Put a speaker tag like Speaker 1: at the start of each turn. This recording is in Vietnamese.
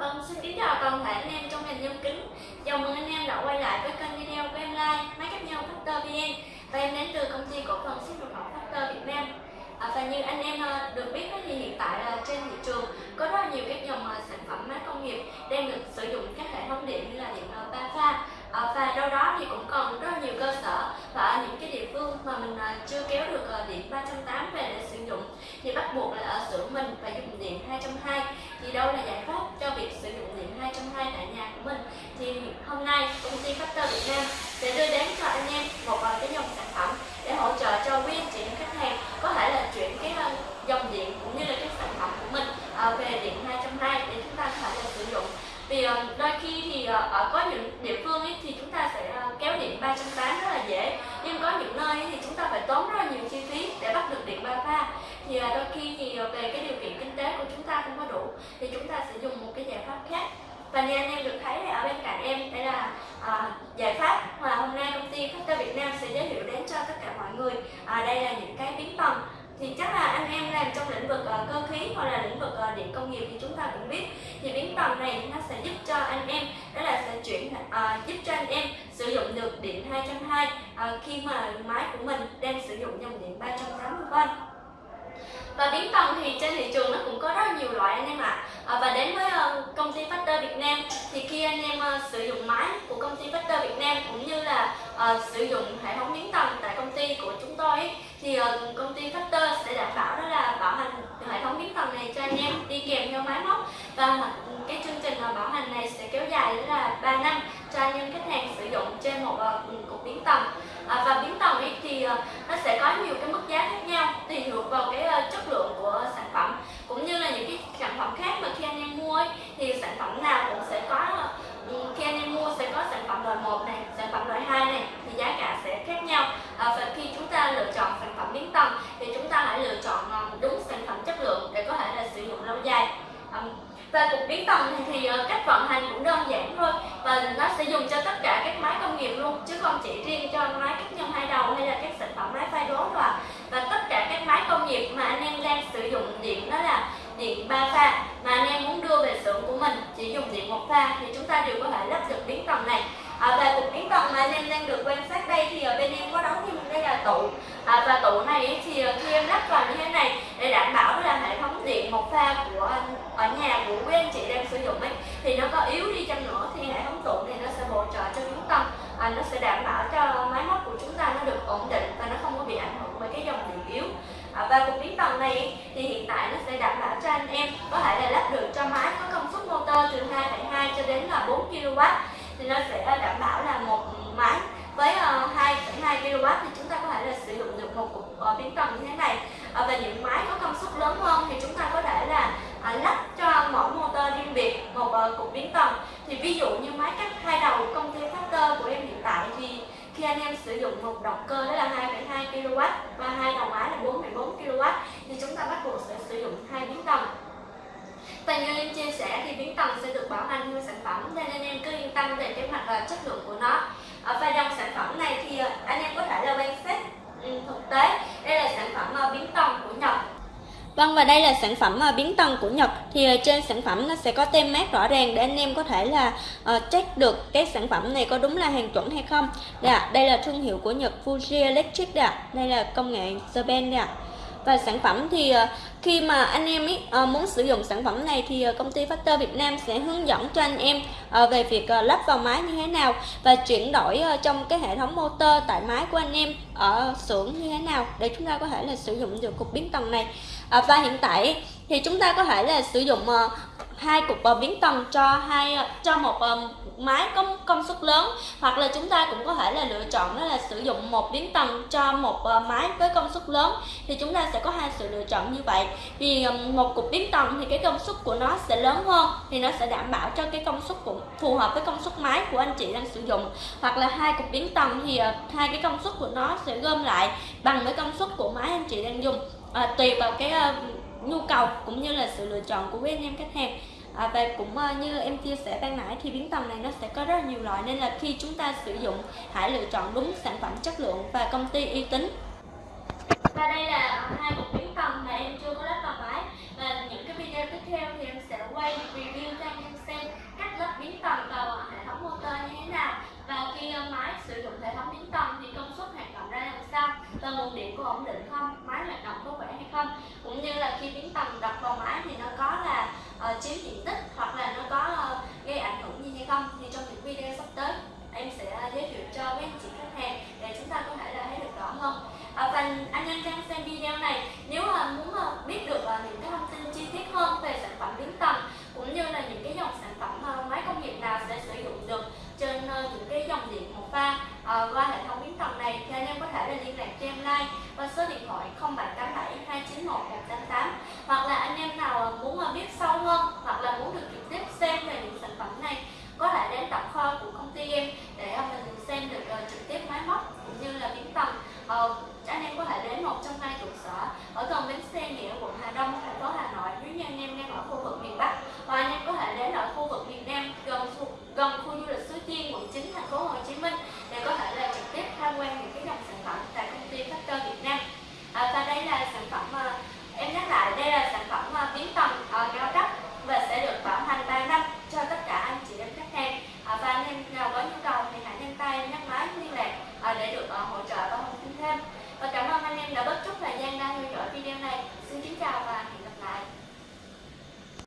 Speaker 1: Vâng, xin kính chào toàn thể anh em trong ngành nhôm kính. Chào mừng anh em đã quay lại với kênh video của em Lai Máy cắt nhôm Factor VN Và em đến từ công ty cổ phần xuất nhập khẩu Factor Việt Nam. À, Và như anh em à, được biết thì hiện tại là trên thị trường có rất là nhiều các dòng à, sản phẩm máy công nghiệp đang được sử dụng các hệ thống điện như là điện à, ba pha. À, và đâu đó thì cũng còn rất là nhiều cơ sở và ở những cái địa phương mà mình chưa kéo được điện 380 về để sử dụng thì bắt buộc là ở xưởng mình phải dùng điện 220 thì đâu là giải pháp cho việc sử dụng điện 220 tại nhà của mình. Thì hôm nay công ty Factor Việt Nam sẽ đưa đến cho anh em một cái dòng sản phẩm để hỗ trợ cho quý anh chị khách hàng có thể là chuyển cái ờ, dòng điện cũng như là cái sản phẩm của mình ờ, về điện 220 để chúng ta có thể là sử dụng vì ờ, đôi khi thì ở có những địa phương ấy, thì chúng ta sẽ kéo điện 380 rất là dễ nhưng có những nơi thì chúng ta phải tốn rất là nhiều chi phí để bắt được điện ba pha thì đôi khi thì về cái điều kiện kinh tế của chúng ta không có đủ thì chúng ta sẽ dùng một cái giải pháp khác và như anh em được thấy ở bên cạnh em đây là à, giải pháp mà hôm nay công ty Factor Việt Nam sẽ giới thiệu đến cho tất cả mọi người. À, đây là những cái biến phòng thì chắc là anh em làm trong lĩnh vực uh, cơ khí hoặc là lĩnh vực uh, điện công nghiệp thì chúng ta cũng biết. Thì biến bằng này nó sẽ giúp cho anh em đó là sẽ chuyển uh, giúp cho anh em sử dụng được điện 220 uh, khi mà máy của mình đang sử dụng dòng điện 380V và biến tầng thì trên thị trường nó cũng có rất nhiều loại anh em ạ à. và đến với ờ, công ty Factor Việt Nam thì khi anh em ờ, sử dụng máy của công ty Factor Việt Nam cũng như là uh, sử dụng hệ thống biến tầng tại công ty của chúng tôi ấy, thì uh, công ty Factor sẽ đảm bảo đó là bảo hành hệ thống biến tầng này cho anh em đi kèm theo máy móc và cái chương trình bảo hành này sẽ kéo dài đó là 3 năm cho anh em khách hàng sử dụng trên một uh, cục biến tầng à, và biến tầng ấy thì uh, nó sẽ có nhiều cái mức giá khác nhau tùy thuộc vào cái uh, chất lượng của sản phẩm cũng như là những cái sản phẩm khác mà khi anh em mua ấy, thì sản phẩm nào cũng sẽ có uh, khi anh em mua sẽ có sản phẩm loại 1 này sản phẩm loại 2 này thì giá cả sẽ khác nhau à, và khi chúng ta lựa chọn sản phẩm biến tầng thì chúng ta hãy lựa chọn đúng sản phẩm chất lượng để có thể là sử dụng lâu dài um, và cục biến tầng thì, thì ờ, cách vận hành cũng đơn giản thôi. Và nó sẽ dùng cho tất cả các máy công nghiệp luôn chứ không chỉ riêng cho máy cắt nhân hai đầu hay là các sản phẩm máy phay đố rồi và tất cả các máy công nghiệp mà anh em đang sử dụng điện đó là điện ba pha mà anh em muốn đưa về xưởng của mình chỉ dùng điện một pha thì chúng ta đều có thể lắp được biến tầng này. À, và cục biến tầng mà anh em đang được quan sát đây thì ở bên em có đóng thêm đây là tủ. À, và tủ này thì ờ, khi em lắp vào như thế này để đảm bảo là hệ thống điện một pha của anh ở nhà của quý anh chị đang sử dụng ấy thì nó có yếu đi chăng nữa thì hệ thống tủ này nó sẽ bổ trợ cho biến tầng à, nó sẽ đảm bảo cho máy móc của chúng ta nó được ổn định và nó không có bị ảnh hưởng bởi cái dòng điện yếu. À, và cục biến tầng này thì hiện tại nó sẽ đảm bảo cho anh em có thể là lắp được cho máy có công suất motor từ 2,2 cho đến là 4 kW thì nó sẽ ờ, đảm bảo là một máy với ờ, 2,2 kW thì chúng ta có thể là sử dụng được một cục ờ, biến tầng như thế này. À, và những máy có công suất lớn hơn thì chúng ta có thể là à, lắp cho mỗi motor riêng biệt một cục biến tầng thì ví dụ như máy cắt hai đầu công ty Factor của em hiện tại thì khi anh em sử dụng một động cơ đó là 2,2 kW và hai đầu máy là 4,4 kW thì chúng ta bắt buộc sẽ sử dụng hai biến tầng. Và như em chia sẻ thì biến tầng sẽ được bảo hành theo sản phẩm nên anh em cứ yên tâm về cái mặt là chất lượng của nó. Ở và dòng sản phẩm này thì ờ, anh em có thể là quan sát ừ, thực tế đây là sản phẩm ờ, biến tầng của Nhật Vâng và đây là sản phẩm uh, biến tầng của Nhật. Thì uh, trên sản phẩm nó sẽ có tem mát rõ ràng để anh em có thể là uh, check được cái sản phẩm này có đúng là hàng chuẩn hay không. Đây, đây là thương hiệu của Nhật Fuji Electric đây, đây là công nghệ Japan đây và sản phẩm thì ờ, khi mà anh em ý, ờ, muốn sử dụng sản phẩm này thì công ty Factor Việt Nam sẽ hướng dẫn cho anh em về việc lắp vào máy như thế nào và chuyển đổi trong cái hệ thống motor tại máy của anh em ở xưởng như thế nào để chúng ta có thể là sử dụng được cục biến tầng này. Ờ, và hiện tại thì chúng ta có thể là sử dụng ờ, hai cục uh, biến tần cho hai cho một uh, máy có công suất lớn. Hoặc là chúng ta cũng có thể là lựa chọn đó là sử dụng một biến tần cho một uh, máy với công suất lớn. Thì chúng ta sẽ có hai sự lựa chọn như vậy. Vì um, một cục biến tần thì cái công suất của nó sẽ lớn hơn thì nó sẽ đảm bảo cho cái công suất của phù hợp với công suất máy của anh chị đang sử dụng. Hoặc là hai cục biến tần thì uh, hai cái công suất của nó sẽ gom lại bằng với công suất của máy anh chị đang dùng à, tùy vào cái uh, nhu cầu cũng như là sự lựa chọn của anh em khách hàng. À, và cũng uh, như em chia sẻ ban nãy thì biến tầm này nó sẽ có rất nhiều loại nên là khi chúng ta sử dụng hãy lựa chọn đúng sản phẩm chất lượng và công ty uy tín. Và đây là hai cục biến tầm mà em chưa có lắp vào máy. Và những cái video tiếp theo thì em sẽ quay review cho anh em xem cách lắp biến tầm vào hệ thống motor như thế nào. Và khi ờ, máy sử dụng hệ thống biến tầm thì công suất hoạt động ra làm sao và nguồn điện có ổn định không? Máy hoạt động có khỏe hay không? Cũng như là khi biến tầm đập vào máy thì nó có là ờ, uh, chiếm diện tích 188